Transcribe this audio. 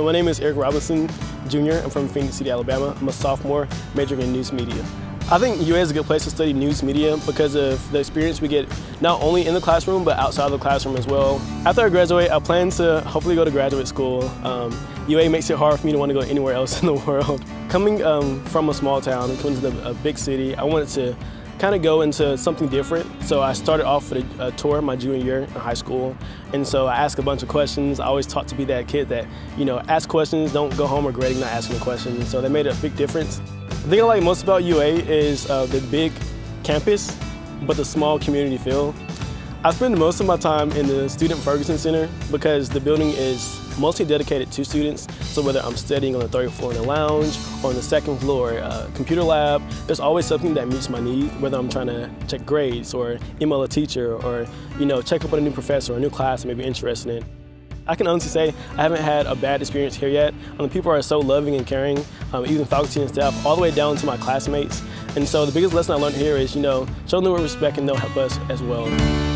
My name is Eric Robinson Jr. I'm from Phenix City, Alabama. I'm a sophomore majoring in news media. I think UA is a good place to study news media because of the experience we get not only in the classroom but outside of the classroom as well. After I graduate, I plan to hopefully go to graduate school. Um, UA makes it hard for me to want to go anywhere else in the world. Coming um, from a small town coming to a big city, I wanted to kind of go into something different. So I started off with a, a, tour my junior year in high school. And so I asked a bunch of questions. I always taught to be that kid that, you know, ask questions, don't go home regretting not asking a question. So that made a big difference. The thing I like most about UA is uh, the big campus, but the small community feel. I spend most of my time in the Student Ferguson Center because the building is mostly dedicated to students. So whether I'm studying on the third floor in the lounge or on the second floor uh, computer lab, there's always something that meets my need, whether I'm trying to check grades or email a teacher or you know check up on a new professor or a new class I may be interested in. I can honestly say I haven't had a bad experience here yet. Um, people are so loving and caring, um, even faculty and staff, all the way down to my classmates. And so the biggest lesson I learned here is, you know, show them respect and they'll help us as well.